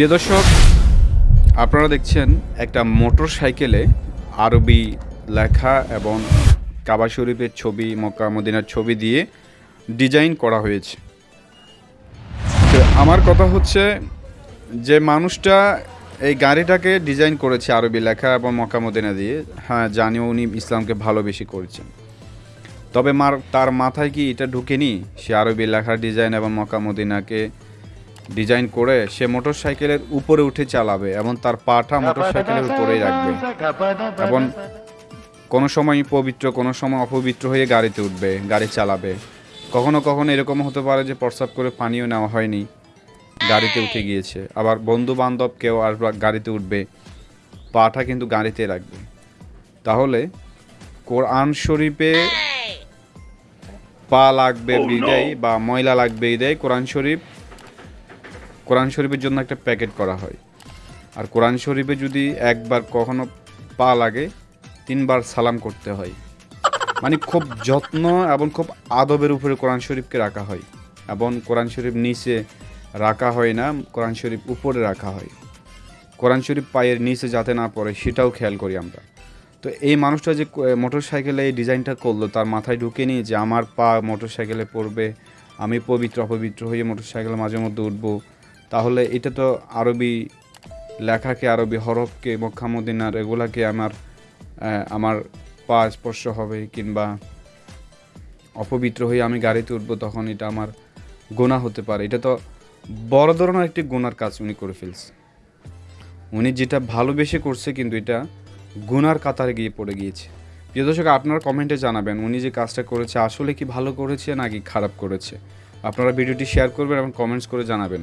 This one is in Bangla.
প্রিয় দর্শক, আপনারা দেখছেন একটা মোটর সাইকেলে আরবি লেখা এবং কাবা শরীফের ছবি, মক্কা মদিনার ছবি দিয়ে ডিজাইন করা হয়েছে। তো আমার কথা হচ্ছে যে মানুষটা এই গাড়িটাকে ডিজাইন করেছে আরবি লেখা এবং মক্কা মদিনা দিয়ে। হ্যাঁ জানিও উনি ইসলামকে ভালোবেসে করেছেন। তবে মার, তার মাথায় কি এটা ঢুকেনি? সে আরবি লেখার ডিজাইন এবং মক্কা মদিনাকে ডিজাইন করে সে মোটর সাইকেলের উপরে উঠে চালাবে এবং তার পাটা মোটর সাইকেলের উপরেই রাখবে। এবং কোনো সময় পবিত্র কোনো সময় অপবিত্র হয়ে গাড়িতে উঠবে গাড়ি চালাবে। কখনো কখনো এরকম হতে পারে যে প্রস্রাব করে পানিও নেওয়া হয়নি গাড়িতে উঠে গিয়েছে। আবার বন্ধু বান্ধব কেউ আর গাড়িতে উঠবে পাটা কিন্তু গাড়িতে রাখবে। তাহলে কোরআন শরীফে পা লাগবে বিদায় বা ময়লা লাগবে বিদায়। কোরআন শরীফ কোরআন শরীফের জন্য একটা প্যাকেট করা হয়। আর কোরআন শরীফে যদি একবার কখনো পা লাগে, তিনবার সালাম করতে হয়। মানে খুব যত্ন এবং খুব আদবের উপরে কোরআন শরীফকে রাখা হয়। এবং কোরআন শরীফ নিচে রাখা হয় না, কোরআন শরীফ উপরে রাখা হয়। কোরআন শরীফ পায়ের নিচে যাতে না পড়ে, সেটাও খেয়াল করি আমরা। তো এই মানুষটা যে মোটর সাইকেলে এই ডিজাইনটা করল, তার মাথায় ঢুকে নিয়ে যে, আমার পা মোটর সাইকেলে পড়বে, আমি পবিত্র, অপবিত্র হয়ে মোটর সাইকেলে মাঝে মধ্যে উঠবো। তাহলে এটা তো আরবি লেখাকে, আরবি হরফকে মক্কামুদ্দিনার এগুলাকে আমার আমার পা স্পর্শ হবে কিংবা অপবিত্র হয়ে আমি গাড়িতে উঠবো তখন এটা আমার গোনা হতে পারে। এটা তো বড় ধরনের একটি গোনার কাজ উনি করে ফেলছে। উনি যেটা ভালোবেসে করছে কিন্তু এটা গুনার কাতারে গিয়ে পড়ে গিয়েছে। প্রিয় দর্শক, আপনারা কমেন্টে জানাবেন উনি যে কাজটা করেছে, আসলে কি ভালো করেছে নাকি খারাপ করেছে। আপনারা ভিডিওটি শেয়ার করবেন এবং কমেন্টস করে জানাবেন।